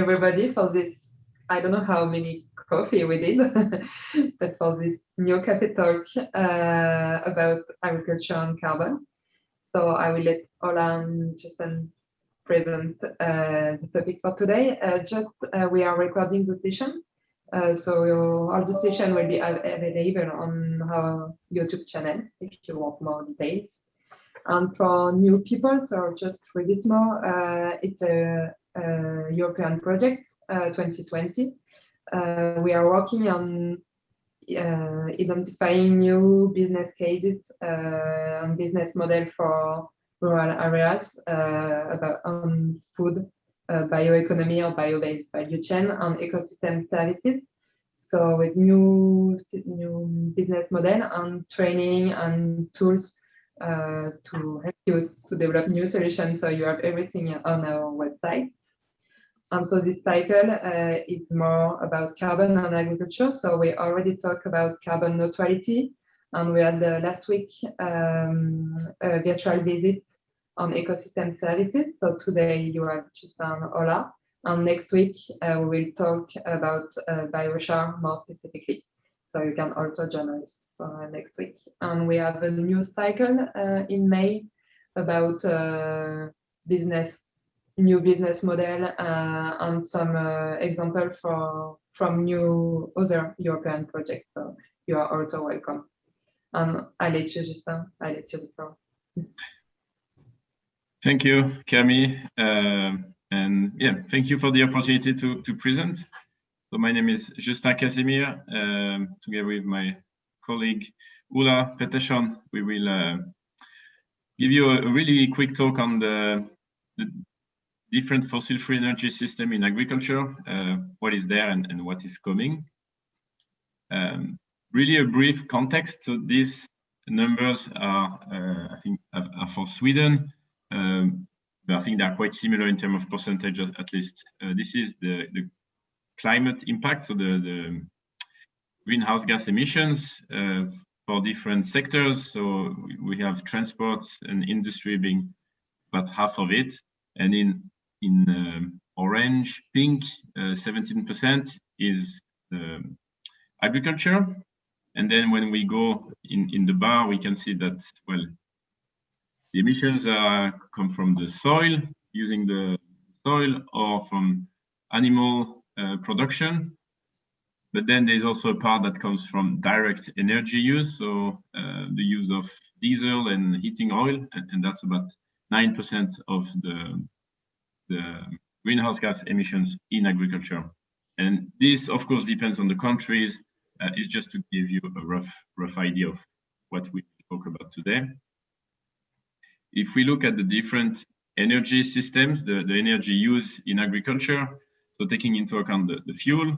everybody for this. I don't know how many coffee we did, but for this new cafe talk uh, about agriculture and carbon. So I will let Ola and Justin present uh, the topic for today. Uh, just uh, we are recording the session, uh, so all the session will be available on our YouTube channel if you want more details. And for new people, so just read it more, uh, it's a, European project, 2020. we are working on uh, identifying new business cases uh, and business model for rural areas uh, about on food, bioeconomy or bio-based value chain and ecosystem services. So with new new business model and training and tools uh, to help you to develop new solutions. So you have everything on our website. And so this cycle uh, is more about carbon and agriculture. So we already talked about carbon neutrality, and we had uh, last week um, a virtual visit on ecosystem services. So today you have Justin Ola, and next week uh, we will talk about uh, biochar more specifically. So you can also join us for next week. And we have a new cycle uh, in May about uh, business new business model uh, and some uh, example for from new other European projects. So you are also welcome. And I let you, Justin, I let you the floor. Thank you, Camille. Uh, and yeah, thank you for the opportunity to, to present. So my name is Justin Casimir. Um, together with my colleague Ola Pettersson, we will uh, give you a, a, really quick talk on the, the different fossil-free energy system in agriculture, uh, what is there and, and, what is coming. Um, really a brief context. So these numbers are, uh, I think, are, for Sweden, um, but I think they are quite similar in terms of percentage, at least. Uh, this is the, the climate impact, so the, the greenhouse gas emissions uh, for different sectors. So we have transport and industry being about half of it. And in in um, orange, pink, 17% uh, is um, agriculture. And then when we go in, in the bar, we can see that, well, the emissions come from the soil, using the soil, or from animal uh, production. But then there's also a part that comes from direct energy use, so uh, the use of diesel and heating oil, and, and that's about 9% of the the greenhouse gas emissions in agriculture. And this, of course, depends on the countries. Uh, it's just to give you a rough, rough idea of what we talk about today. If we look at the different energy systems, the, the energy used in agriculture, so taking into account the, the fuel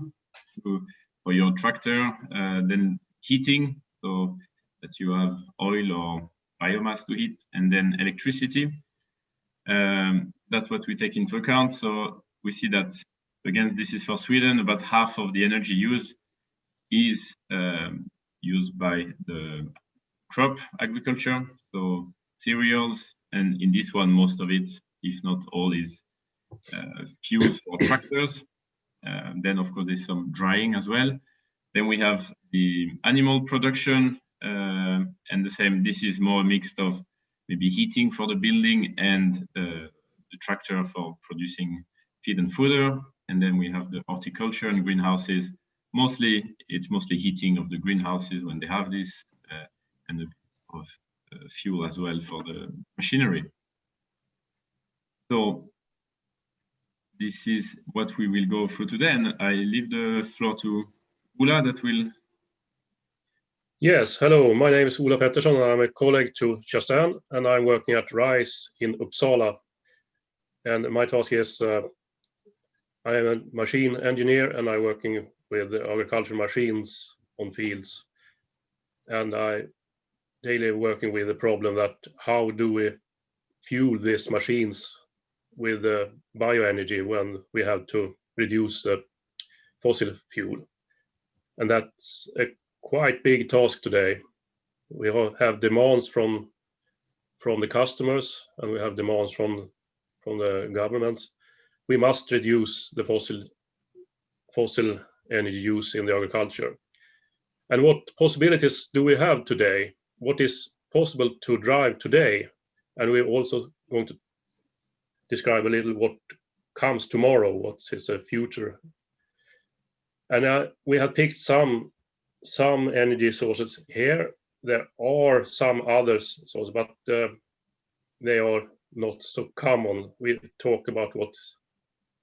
so for your tractor, uh, then heating, so that you have oil or biomass to heat, and then electricity. Um, that's what we take into account. So we see that, again, this is for Sweden, about half of the energy use is um, used by the crop agriculture, so cereals, and in this one, most of it, if not all, is uh, fuels for tractors. Uh, then, of course, there's some drying as well. Then we have the animal production, uh, and the same, this is more mixed of maybe heating for the building and uh, the tractor for producing feed and fodder. And then we have the horticulture and greenhouses. Mostly, it's mostly heating of the greenhouses when they have this, uh, and of uh, fuel as well for the machinery. So this is what we will go through today, and I leave the floor to Ola that will Yes, hello. My name is Ola Pettersson. I'm a colleague to Justin, and I'm working at RISE in Uppsala. And my task is uh, I am a machine engineer, and I'm working with agricultural machines on fields. And I daily working with the problem that how do we fuel these machines with uh, bioenergy when we have to reduce fossil fuel. And that's a quite big task today. We have demands from from the customers and we have demands from from the governments. we must reduce the fossil fossil energy use in the agriculture. And what possibilities do we have today? What is possible to drive today? And we're also going to describe a little what comes tomorrow, what is the future. And uh, we have picked some some energy sources here. There are some others sources, but uh, they are not so common. We talk about what's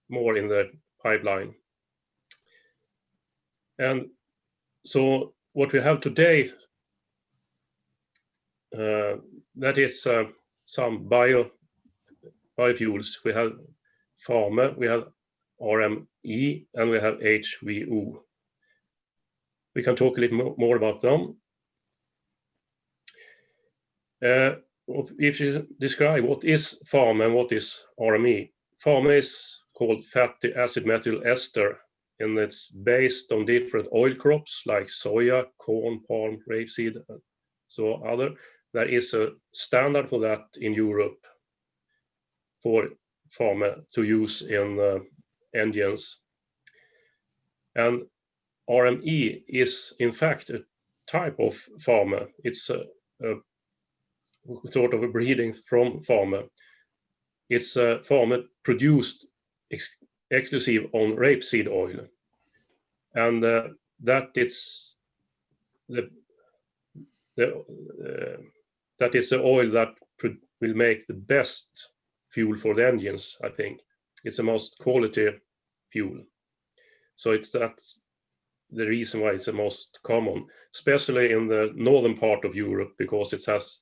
more in the pipeline. And so what we have today, uh, that is uh, some bio biofuels. We have FAME, we have RME, and we have HVO. We can talk a little more about them. Uh, if you describe what is FAME and what is RME, FAME is called fatty acid methyl ester, and it's based on different oil crops like soya, corn, palm, rapeseed, so other. There is a standard for that in Europe for FAME to use in uh, engines. And RME is in fact a type of FAME. It's a, a sort of a breeding from FAME. It's a FAME produced ex exclusive on rapeseed oil. And uh, that is the, the uh, that is the oil that will make the best fuel for the engines, I think. It's the most quality fuel. So it's that's the reason why it's the most common, especially in the northern part of Europe, because it has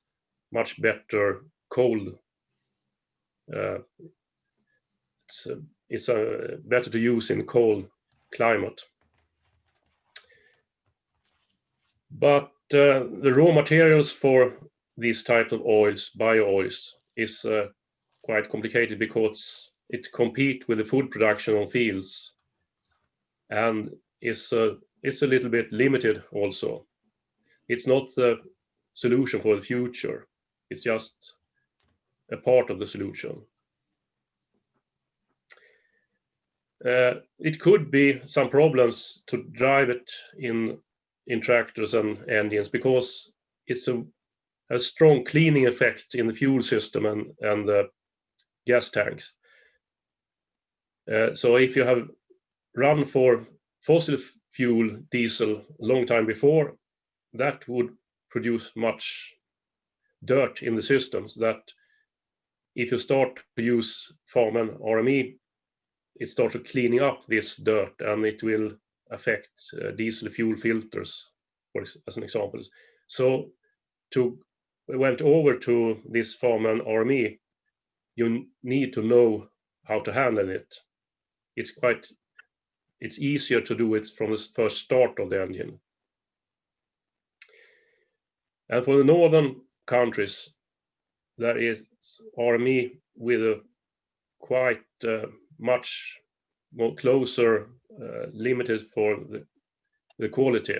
much better cold. Uh, it's uh, it's uh, better to use in cold climate. But uh, the raw materials for these types of oils, bio oils, is uh, quite complicated because it compete with the food production on fields and is uh, it's a little bit limited also. It's not the solution for the future. It's just a part of the solution. Uh, it could be some problems to drive it in in tractors and engines because it's a, a strong cleaning effect in the fuel system and and the gas tanks. Uh, so if you have run for fossil fuel diesel a long time before, that would produce much dirt in the systems that if you start to use FAME and RME, it starts to cleaning up this dirt and it will affect uh, diesel fuel filters, for as an example. So to went over to this FAME and RME, you need to know how to handle it. It's quite, it's easier to do it from the first start of the engine. And for the northern countries, there is RME with a quite uh, much more closer uh, limited for the, the quality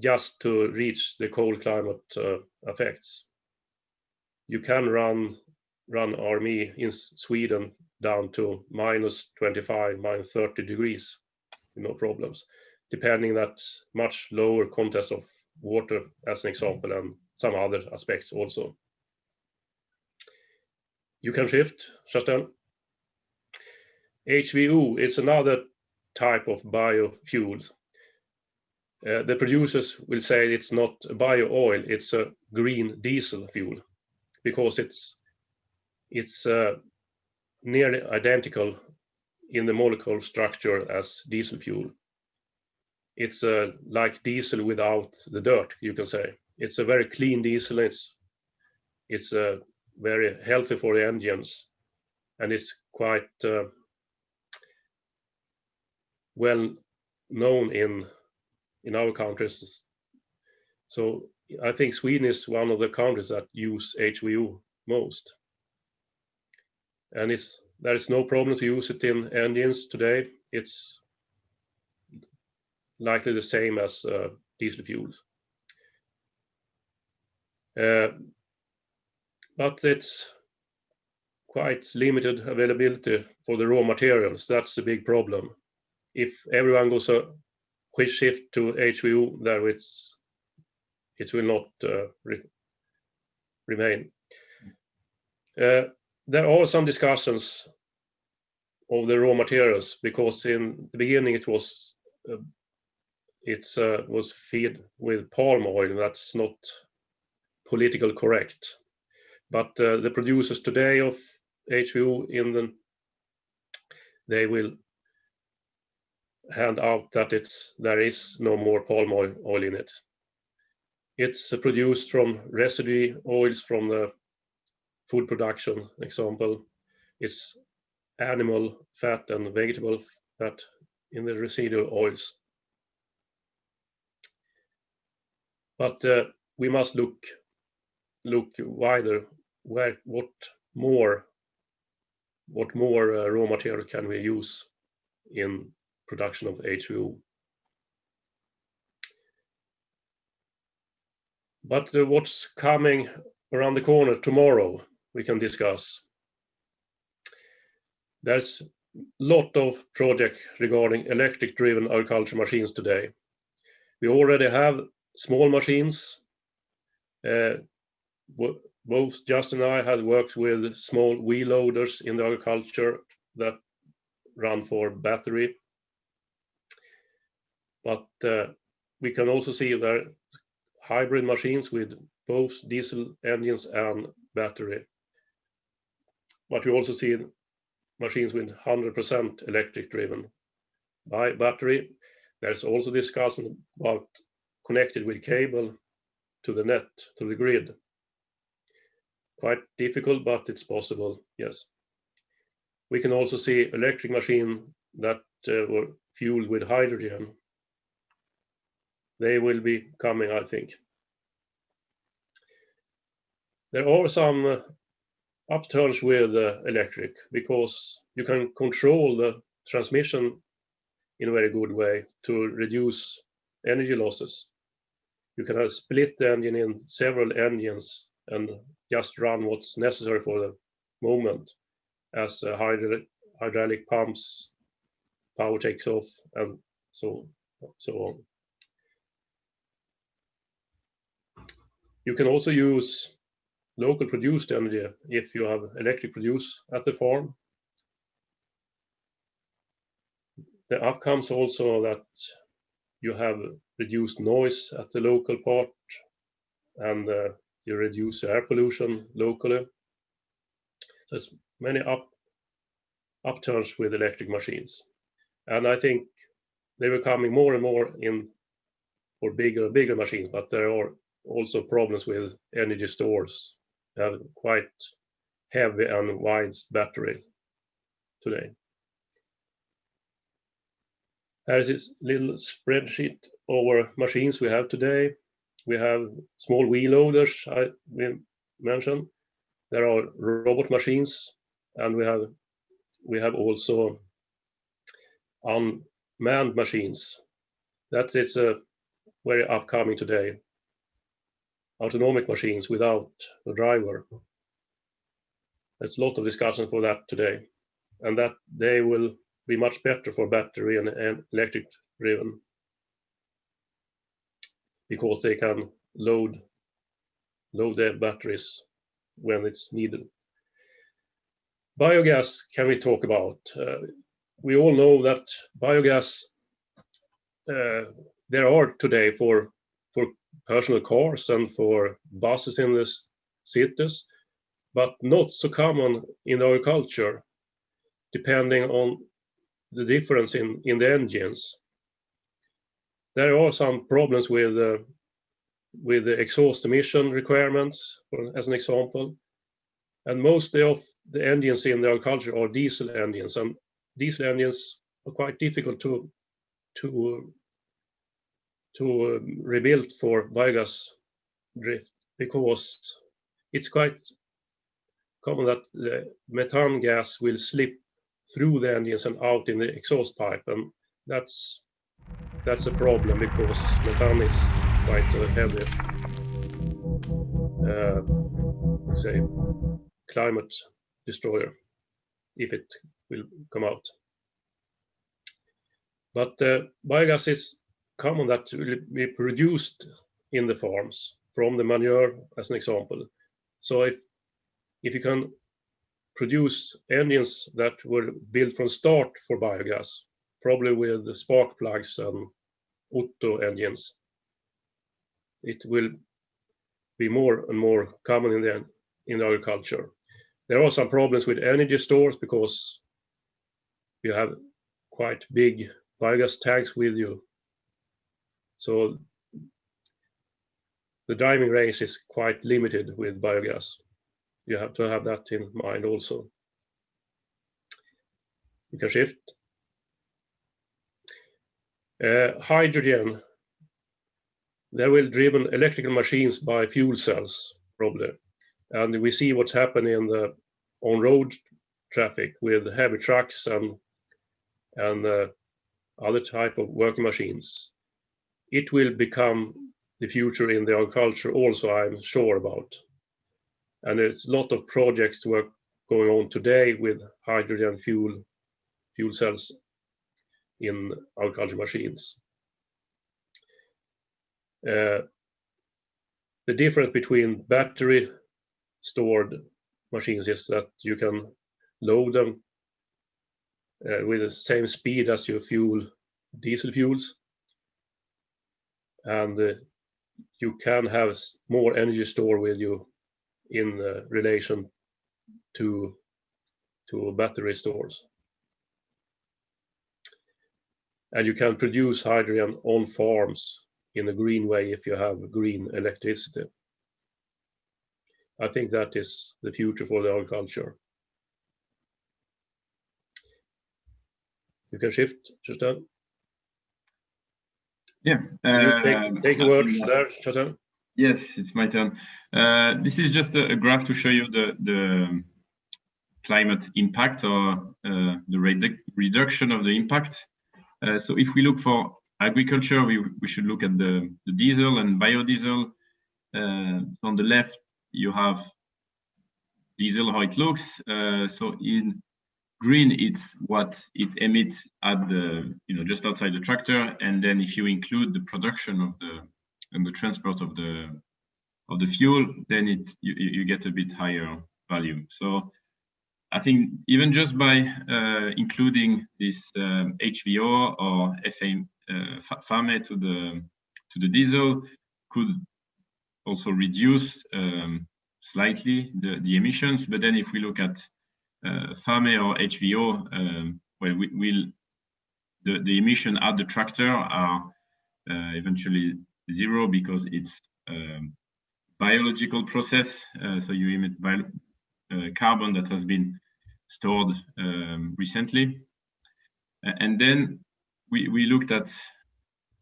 just to reach the cold climate uh, effects. You can run run RME in Sweden down to minus 25, minus 30 degrees, no problems, depending that much lower content of water as an example and some other aspects also. You can shift, Justin. HVO is another type of biofuel. Uh, the producers will say it's not bio oil, it's a green diesel fuel because it's it's uh, nearly identical in the molecular structure as diesel fuel. It's uh, like diesel without the dirt, you can say. It's a very clean diesel. It's it's uh, very healthy for the engines, and it's quite uh, well known in in our countries. So I think Sweden is one of the countries that use HVO most and it's there is no problem to use it in engines today. It's likely the same as uh, diesel fuels. Uh, but it's quite limited availability for the raw materials. That's a big problem. If everyone goes a quick shift to HVO, there it's it will not uh, re remain. Uh, there are some discussions of the raw materials because in the beginning it was uh, uh, was with palm oil. That's not political correct. But uh, the producers today of HVO in the they will hand out that it's there is no more palm oil, oil in it. It's produced from residue oils from the food production example. It's animal fat and vegetable fat in the residual oils. But uh, we must look look wider. Where what more what more uh, raw material can we use in production of HVO? But uh, what's coming around the corner tomorrow, we can discuss. There's a lot of project regarding electric driven agriculture machines today. We already have small machines. Uh, both Justin and I had worked with small wheel loaders in the agriculture that run for battery. But uh, we can also see there hybrid machines with both diesel engines and battery. But we also see machines with 100% electric driven by battery. There's also discussion about connected with cable to the net, to the grid. Quite difficult, but it's possible, yes. We can also see electric machine that uh, were fueled with hydrogen. They will be coming, I think. There are some uh, upturns with uh, electric because you can control the transmission in a very good way to reduce energy losses. You can split the engine in several engines and just run what's necessary for the moment as uh, hydraulic, hydraulic pumps, power takes off, and so, so on. You can also use local produced energy if you have electric produce at the farm. The outcomes also that you have reduced noise at the local part and uh, you reduce air pollution locally. It's many up upturns with electric machines. And I think they were coming more and more in for bigger bigger machines, but there are also problems with energy stores. They have quite heavy and wide battery today. Here is this little spreadsheet over machines we have today. We have small wheel loaders, I mentioned. There are robot machines, and we have we have also unmanned machines. That is uh, very upcoming today. Autonomic machines without a driver. There's a lot of discussion for that today, and that they will be much better for battery and, and electric driven because they can load load their batteries when it's needed. Biogas can we talk about? Uh, we all know that biogas uh, there are today for for personal cars and for buses in the cities, but not so common in agriculture, depending on the difference in, in the engines. There are some problems with uh, with the exhaust emission requirements, for, as an example. And mostly of the engines in the agriculture are diesel engines, and diesel engines are quite difficult to to to um, rebuild for biogas drift because it's quite common that the methane gas will slip through the engines and out in the exhaust pipe, and that's that's a problem because methane is quite a heavy, uh, say, climate destroyer if it will come out. But uh, biogas is common that will be produced in the farms from the manure as an example. So if if you can produce engines that were built from start for biogas, probably with the spark plugs and Otto engines, it will be more and more common in the in agriculture. There are some problems with energy stores because you have quite big biogas tanks with you. So the driving range is quite limited with biogas. You have to have that in mind also. You can shift. Uh, hydrogen, they will driven electrical machines by fuel cells, probably. And we see what's happening in the on-road traffic with heavy trucks and and uh, other type of working machines. It will become the future in the agriculture also, I'm sure about. And there's a lot of projects work going on today with hydrogen fuel fuel cells in agriculture machines. Uh, the difference between battery stored machines is that you can load them uh, with the same speed as your fuel diesel fuels and uh, you can have more energy stored with you in uh, relation to to battery stores and you can produce hydrogen on farms in a green way if you have green electricity. I think that is the future for the agriculture. You can shift, Justin. Yeah. Uh, take, take a word there, Justin. Yes, it's my turn. Uh, this is just a, a, graph to show you the, the climate impact or uh, the redu reduction of the impact. Uh, so if we look for agriculture, we, we should look at the, the diesel and biodiesel. Uh, on the left, you have diesel, how it looks. Uh, so in green, it's what it emits at the, you know, just outside the tractor. And then if you include the production of the, and the transport of the, of the fuel, then it, you, you get a bit higher value. So I think even just by uh, including this um, HVO or uh, FAME to the to the diesel could also reduce um, slightly the, the emissions. But then if we look at uh, FAME or HVO, um, well, we will the, the emission at the tractor are uh, eventually zero because it's um, biological process. Uh, so you emit bio uh, carbon that has been stored um, recently. And then we, we looked at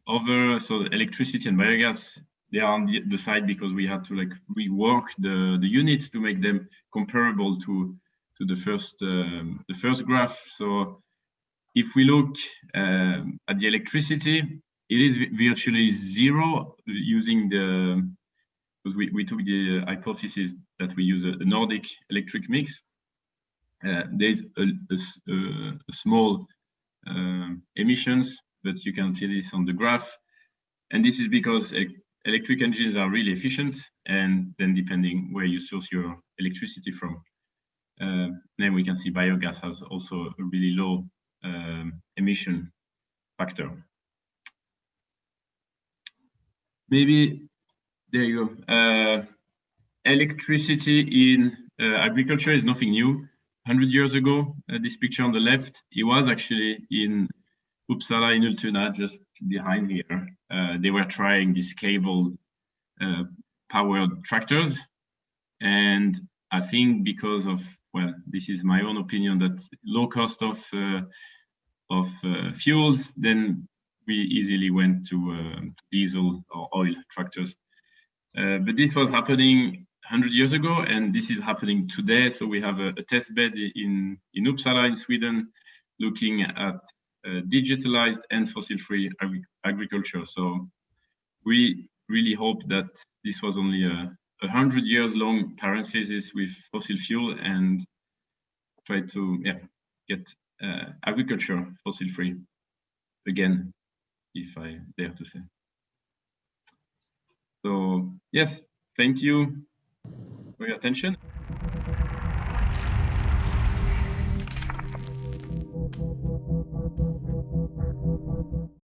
other, so electricity and biogas, they are on the, side because we had to like rework the, the units to make them comparable to, to the first um, the first graph. So if we look um, at the electricity, it is virtually zero using the because we, we took the hypothesis that we use a Nordic electric mix. Uh, there's a, a, a small uh, emissions, but you can see this on the graph. And this is because electric engines are really efficient, and then depending where you source your electricity from, uh, then we can see biogas has also a really low um, emission factor. Maybe there you go. Uh, electricity in uh, agriculture is nothing new. 100 years ago, uh, this picture on the left, it was actually in Uppsala in Ultuna, just behind here. Uh, they were trying these cable uh, powered tractors. And I think because of, well, this is my own opinion, that low cost of, uh, of uh, fuels, then we easily went to uh, diesel or oil tractors. but this was happening 100 years ago, and this is happening today. So we have a, a test bed in, in Uppsala in Sweden, looking at uh, digitalized and fossil-free agri agriculture. So we really hope that this was only a, a hundred years long parenthesis with fossil fuel and try to yeah get uh, agriculture fossil free again, if I dare to say. So yes, thank you your attention.